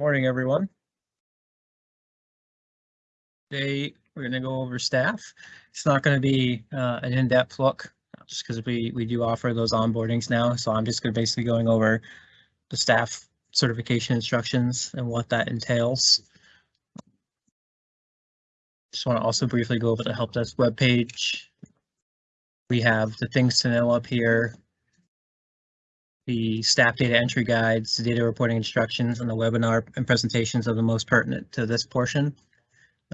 Morning, everyone. Today, we're going to go over staff. It's not going to be uh, an in-depth look, just because we, we do offer those onboardings now. So I'm just going to basically going over the staff certification instructions and what that entails. Just want to also briefly go over the help desk webpage. We have the things to know up here. The staff data entry guides, the data reporting instructions, and the webinar and presentations are the most pertinent to this portion.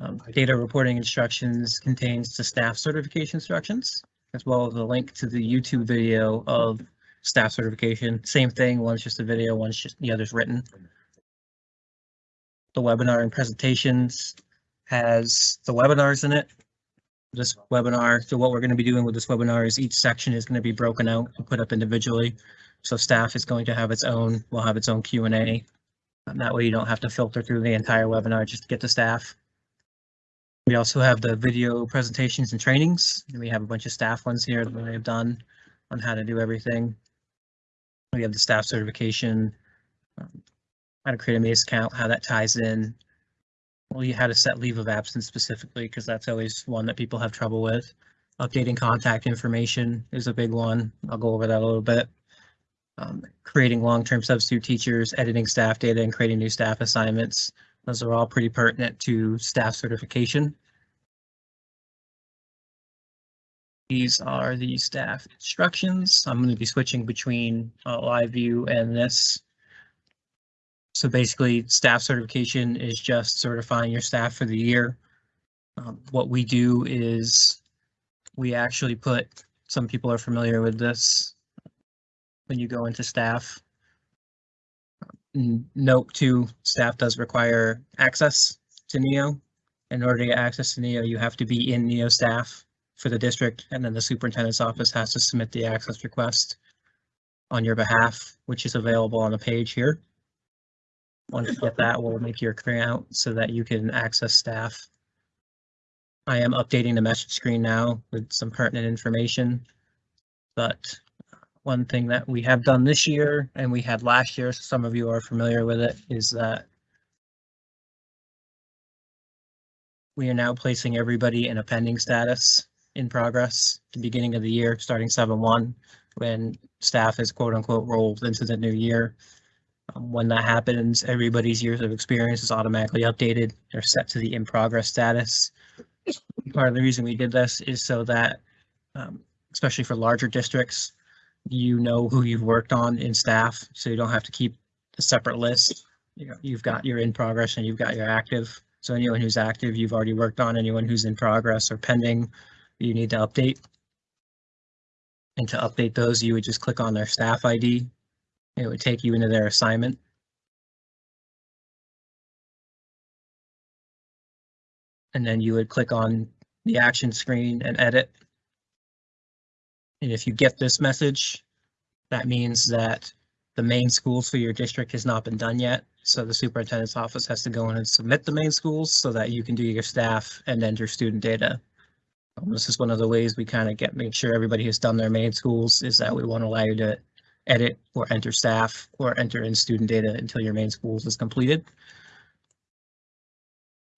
Um, data reporting instructions contains the staff certification instructions, as well as a link to the YouTube video of staff certification. Same thing, one's just a video, one's just the other's written. The webinar and presentations has the webinars in it. This webinar, so what we're going to be doing with this webinar is each section is going to be broken out and put up individually. So staff is going to have its own, will have its own Q and A. That way you don't have to filter through the entire webinar just to get to staff. We also have the video presentations and trainings. And we have a bunch of staff ones here that we have done on how to do everything. We have the staff certification, um, how to create a MACE account, how that ties in. Well, you how to set leave of absence specifically, because that's always one that people have trouble with. Updating contact information is a big one. I'll go over that a little bit. Um, creating long-term substitute teachers, editing staff data, and creating new staff assignments. Those are all pretty pertinent to staff certification. These are the staff instructions. I'm going to be switching between uh, live view and this. So basically, staff certification is just certifying your staff for the year. Um, what we do is we actually put, some people are familiar with this when you go into staff. Note two, staff does require access to NEO. In order to get access to NEO, you have to be in NEO staff for the district, and then the superintendent's office has to submit the access request on your behalf, which is available on the page here. Once you get that, we'll make your account so that you can access staff. I am updating the message screen now with some pertinent information. But one thing that we have done this year and we had last year, so some of you are familiar with it, is that we are now placing everybody in a pending status in progress the beginning of the year, starting 7-1, when staff is quote unquote rolled into the new year. Um, when that happens, everybody's years of experience is automatically updated. They're set to the in progress status. Part of the reason we did this is so that, um, especially for larger districts, you know who you've worked on in staff, so you don't have to keep a separate list. You know, you've got your in progress and you've got your active. So anyone who's active, you've already worked on. Anyone who's in progress or pending, you need to update. And to update those, you would just click on their staff ID. It would take you into their assignment. And then you would click on the action screen and edit. And if you get this message, that means that the main schools for your district has not been done yet. So the superintendent's office has to go in and submit the main schools so that you can do your staff and enter student data. Um, this is one of the ways we kind of get make sure everybody has done their main schools is that we won't allow you to edit or enter staff or enter in student data until your main schools is completed.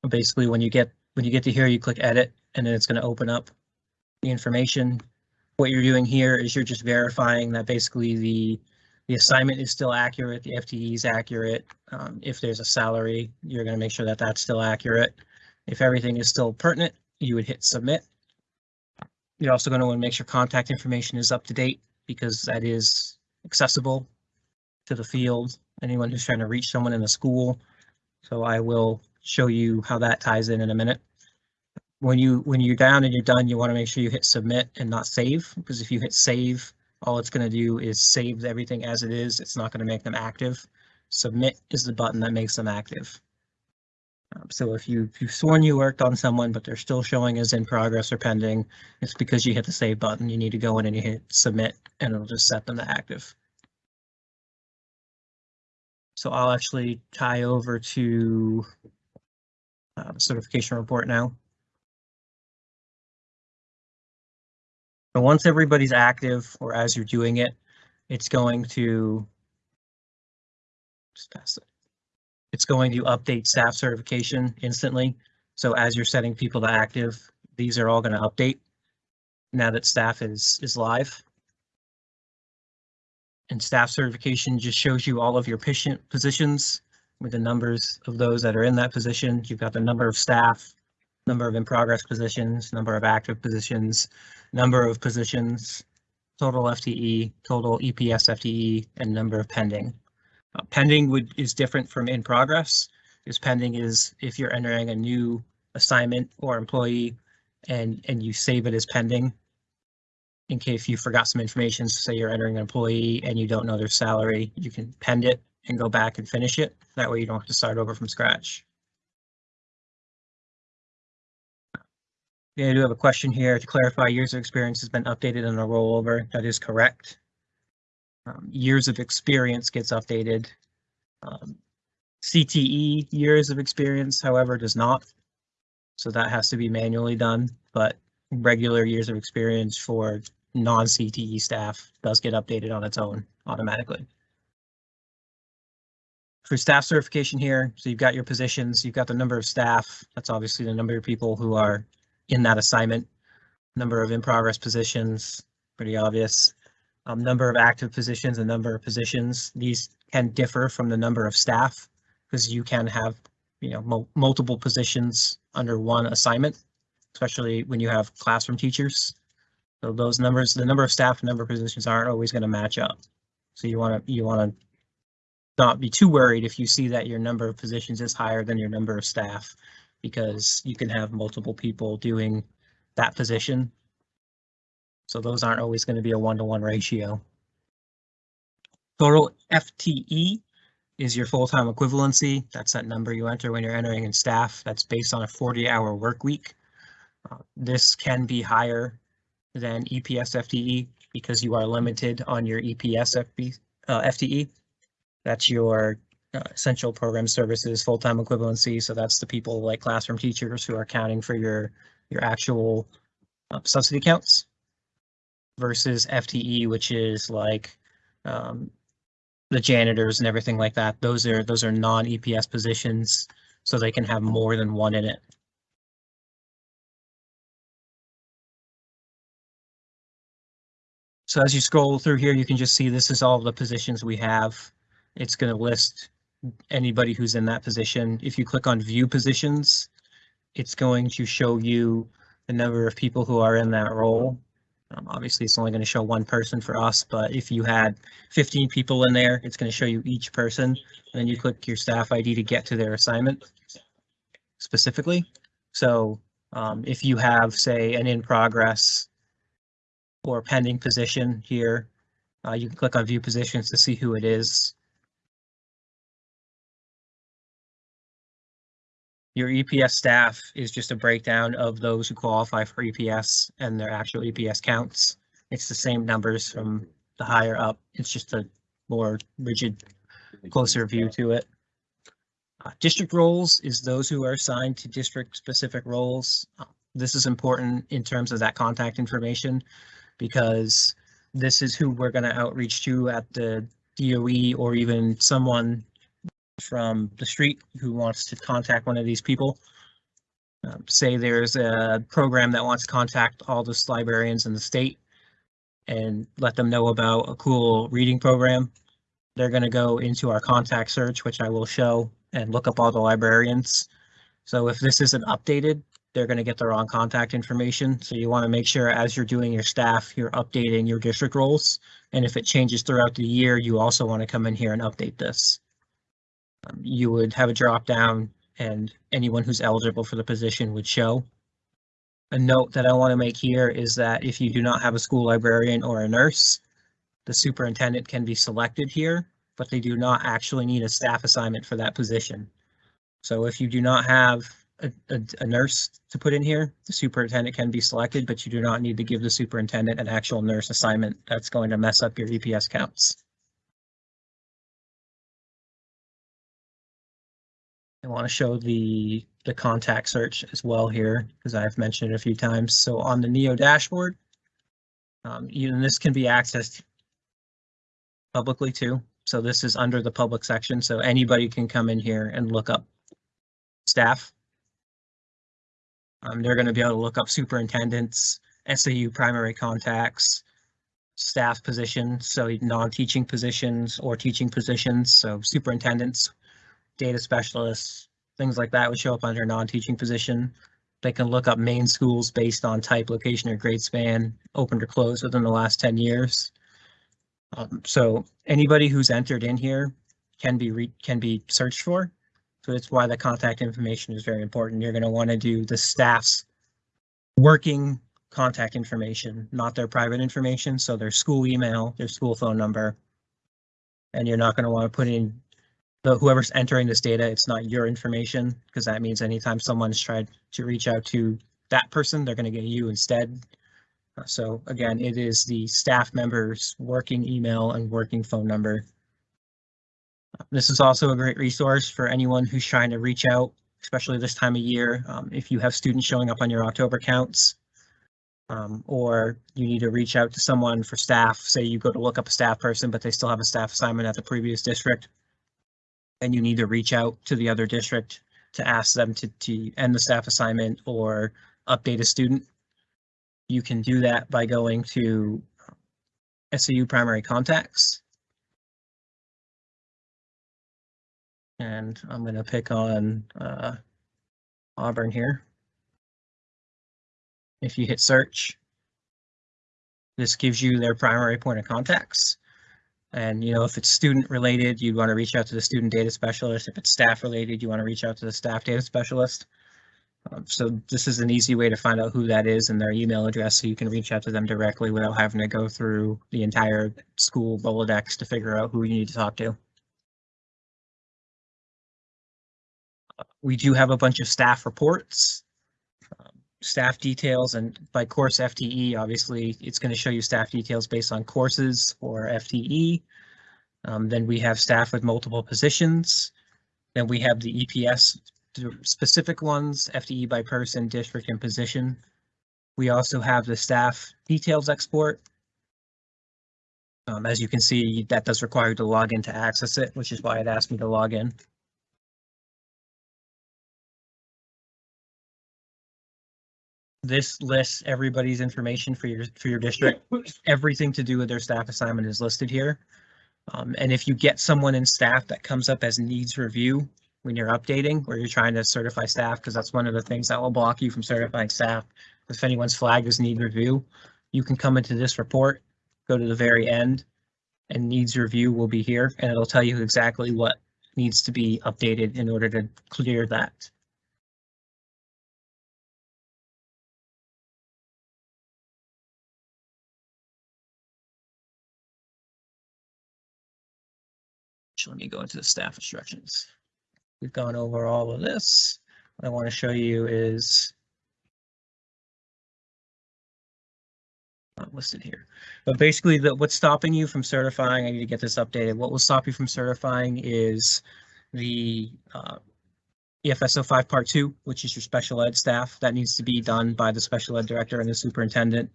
Basically, when you get when you get to here, you click edit and then it's going to open up the information. What you're doing here is you're just verifying that basically the the assignment is still accurate, the FTE is accurate. Um, if there's a salary, you're going to make sure that that's still accurate. If everything is still pertinent, you would hit submit. You're also going to want to make sure contact information is up to date because that is accessible to the field, anyone who's trying to reach someone in the school. So I will show you how that ties in in a minute. When you when you're down and you're done, you want to make sure you hit submit and not save because if you hit save, all it's going to do is save everything as it is. It's not going to make them active. Submit is the button that makes them active. Um, so if you, if you've sworn you worked on someone, but they're still showing as in progress or pending, it's because you hit the save button. You need to go in and you hit submit and it'll just set them to active. So I'll actually tie over to uh, certification report now. But once everybody's active or as you're doing it, it's going to just pass it. It's going to update staff certification instantly. So as you're setting people to active, these are all going to update now that staff is, is live. And staff certification just shows you all of your patient positions with the numbers of those that are in that position. You've got the number of staff, number of in progress positions, number of active positions, number of positions, total FTE, total EPS FTE, and number of pending. Uh, pending would is different from in progress. Because pending is if you're entering a new assignment or employee and and you save it as pending. In case you forgot some information, say you're entering an employee and you don't know their salary, you can pend it and go back and finish it. That way you don't have to start over from scratch. Yeah, I do have a question here to clarify years of experience has been updated in a rollover. That is correct. Um, years of experience gets updated. Um, CTE years of experience, however, does not. So that has to be manually done, but regular years of experience for non-CTE staff does get updated on its own automatically. For staff certification here, so you've got your positions, you've got the number of staff. That's obviously the number of people who are in that assignment. Number of in progress positions, pretty obvious. Um, number of active positions and number of positions. These can differ from the number of staff because you can have, you know, mul- multiple positions under one assignment, especially when you have classroom teachers. So those numbers, the number of staff and number of positions aren't always going to match up. So you want to, you want to not be too worried if you see that your number of positions is higher than your number of staff because you can have multiple people doing that position. So those aren't always going to be a one-to-one ratio. Total FTE is your full-time equivalency. That's that number you enter when you're entering in staff. That's based on a 40-hour work week. Uh, this can be higher than EPS FTE because you are limited on your EPS FB, uh, FTE. That's your uh, essential program services full-time equivalency. So that's the people like classroom teachers who are accounting for your your actual uh, subsidy counts versus FTE, which is like um, the janitors and everything like that. Those are those are non-EPS positions, so they can have more than one in it. So as you scroll through here, you can just see this is all the positions we have. It's going to list anybody who's in that position. If you click on view positions, it's going to show you the number of people who are in that role. Um, obviously, it's only going to show one person for us, but if you had 15 people in there, it's going to show you each person. And then you click your staff ID to get to their assignment specifically. So um, if you have, say, an in progress or pending position here, uh, you can click on view positions to see who it is. Your EPS staff is just a breakdown of those who qualify for EPS and their actual EPS counts. It's the same numbers from the higher up. It's just a more rigid, closer view to it. Uh, district roles is those who are assigned to district specific roles. Uh, This is important in terms of that contact information because this is who we're going to outreach to at the DOE or even someone from the street who wants to contact one of these people. Um, say there's a program that wants to contact all the librarians in the state and let them know about a cool reading program. They're going to go into our contact search, which I will show, and look up all the librarians. So if this isn't updated, they're going to get the wrong contact information. So you want to make sure as you're doing your staff, you're updating your district roles. And if it changes throughout the year, you also want to come in here and update this. You would have a drop down and anyone who's eligible for the position would show. A note that I want to make here is that if you do not have a school librarian or a nurse, the superintendent can be selected here, but they do not actually need a staff assignment for that position. So if you do not have a, a, a nurse to put in here, the superintendent can be selected, but you do not need to give the superintendent an actual nurse assignment. That's going to mess up your EPS counts. Want to show the the contact search as well here because I've mentioned it a few times. So on the Neo dashboard, um, even this can be accessed publicly too. So this is under the public section, so anybody can come in here and look up staff. Um, they're gonna be able to look up superintendents, SAU primary contacts, staff positions, so non-teaching positions or teaching positions, so superintendents, data specialists, things like that would show up under non-teaching position. They can look up main schools based on type, location, or grade span, opened or closed within the last ten years. Um, so anybody who's entered in here can be can be searched for. So that's why the contact information is very important. You're gonna want to do the staff's working contact information, not their private information, so their school email, their school phone number. And you're not gonna want to put in the whoever's entering this data, it's not your information, because that means anytime someone's tried to reach out to that person, they're gonna get you instead. Uh, So again, it is the staff member's working email and working phone number. This is also a great resource for anyone who's trying to reach out, especially this time of year. Um, if you have students showing up on your October counts, um, or you need to reach out to someone for staff, say you go to look up a staff person, but they still have a staff assignment at the previous district. And you need to reach out to the other district to ask them to, to end the staff assignment or update a student. You can do that by going to SAU primary contacts. And I'm gonna pick on, uh, Auburn here. If you hit search, this gives you their primary point of contacts. And you know, if it's student related, you'd want to reach out to the student data specialist. If it's staff related, you want to reach out to the staff data specialist. Um, so this is an easy way to find out who that is and their email address, so you can reach out to them directly without having to go through the entire school Rolodex to figure out who you need to talk to. We do have a bunch of staff reports staff details and by course FTE, obviously, it's going to show you staff details based on courses or FTE. Um, then we have staff with multiple positions. Then we have the EPS specific ones, FTE by person, district, and position. We also have the staff details export. Um, as you can see, that does require you to log in to access it, which is why it asked me to log in. This lists everybody's information for your, for your district. Everything to do with their staff assignment is listed here. Um, and if you get someone in staff that comes up as needs review when you're updating, or you're trying to certify staff, because that's one of the things that will block you from certifying staff. If anyone's flagged as need review, you can come into this report, go to the very end, and needs review will be here, and it'll tell you exactly what needs to be updated in order to clear that. So Let me go into the staff instructions. We've gone over all of this. What I want to show you is not listed here, but basically the, what's stopping you from certifying, I need to get this updated. What will stop you from certifying is the uh, EFSO five part two, which is your special ed staff. That needs to be done by the special ed director and the superintendent.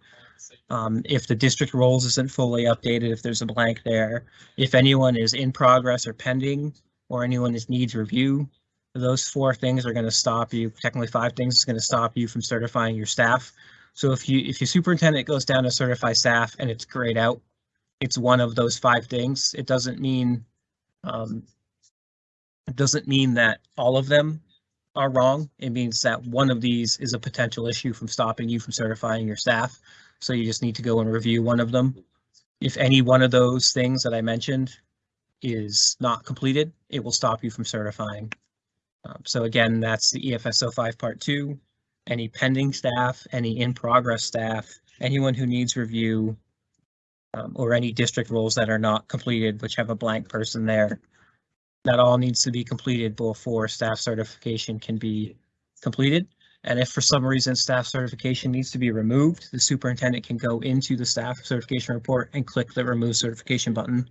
Um, if the district roles isn't fully updated, if there's a blank there, if anyone is in progress or pending, or anyone is needs review, those four things are going to stop you, technically five things is going to stop you from certifying your staff. So if you, if your superintendent goes down to certify staff and it's grayed out, it's one of those five things. It doesn't mean, um, it doesn't mean that all of them are wrong. It means that one of these is a potential issue from stopping you from certifying your staff. So you just need to go and review one of them. If any one of those things that I mentioned is not completed, it will stop you from certifying. Um, so again, that's the EFSO five part two. Any pending staff, any in progress staff, anyone who needs review. Um, or any district roles that are not completed, which have a blank person there. That all needs to be completed before staff certification can be completed. And if for some reason staff certification needs to be removed, the superintendent can go into the staff certification report and click the remove certification button.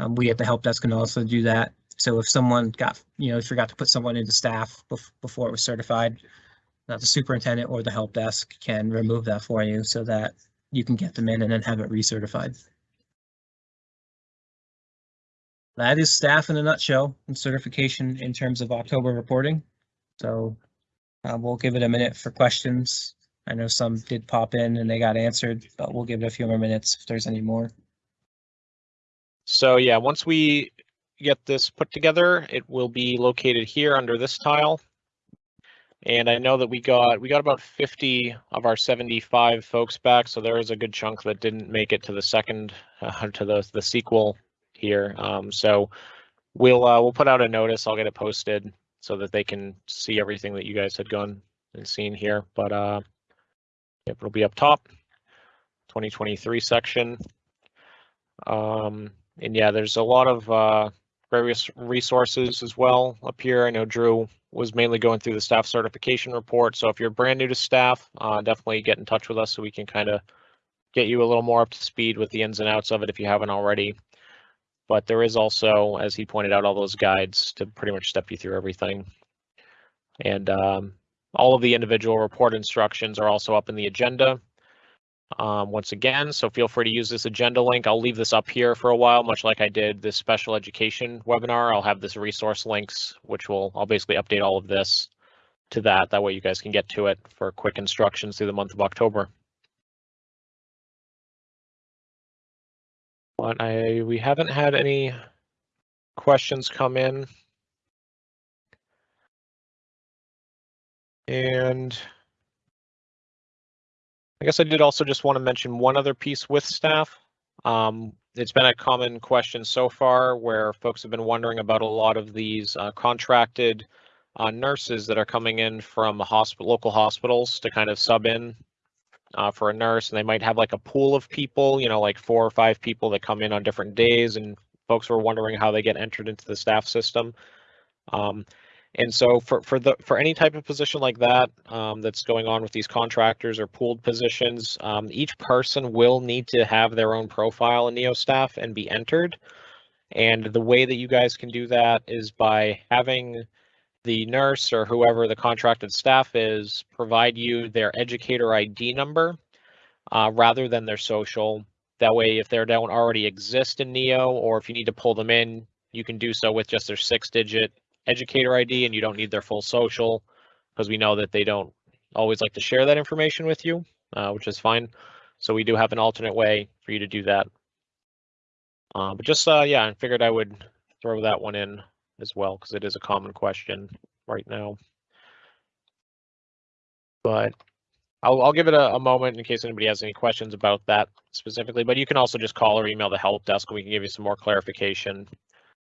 Um, we at the help desk can also do that. So if someone got, you know, forgot to put someone into staff bef- before it was certified, the superintendent or the help desk can remove that for you so that you can get them in and then have it recertified. That is staff in a nutshell and certification in terms of October reporting. So uh, we'll give it a minute for questions. I know some did pop in and they got answered, but we'll give it a few more minutes if there's any more. So yeah, once we get this put together, it will be located here under this tile. And I know that we got we got about 50 of our 75 folks back, so there is a good chunk that didn't make it to the second uh, to the the sequel here. Um, so we'll uh, we'll put out a notice. I'll get it posted so that they can see everything that you guys had gone and seen here. But uh, yep, it'll be up top, 2023 section. Um, and yeah, there's a lot of uh, various resources as well up here. I know Drew was mainly going through the staff certification report. So if you're brand new to staff, uh, definitely get in touch with us so we can kind of get you a little more up to speed with the ins and outs of it if you haven't already. But there is also, as he pointed out, all those guides to pretty much step you through everything. And um, all of the individual report instructions are also up in the agenda um, once again, so feel free to use this agenda link. I'll leave this up here for a while, much like I did this special education webinar. I'll have this resource links, which will, I'll basically update all of this to that. That way you guys can get to it for quick instructions through the month of October. But I, we haven't had any questions come in. And I guess I did also just want to mention one other piece with staff. Um, it's been a common question so far where folks have been wondering about a lot of these uh, contracted uh, nurses that are coming in from hospital, local hospitals to kind of sub in uh, for a nurse, and they might have like a pool of people, you know, like four or five people that come in on different days, and folks were wondering how they get entered into the staff system. Um, and so for for the for any type of position like that um, that's going on with these contractors or pooled positions, um, each person will need to have their own profile in NeoStaff and be entered. And the way that you guys can do that is by having the nurse or whoever the contracted staff is provide you their educator ID number uh, rather than their social. That way, if they don't already exist in Neo, or if you need to pull them in, you can do so with just their six-digit educator ID and you don't need their full social because we know that they don't always like to share that information with you, uh, which is fine. So we do have an alternate way for you to do that. Uh, but just, uh, yeah, I figured I would throw that one in as well because it is a common question right now. But I'll, I'll give it a, a, moment in case anybody has any questions about that specifically, but you can also just call or email the help desk. We can give you some more clarification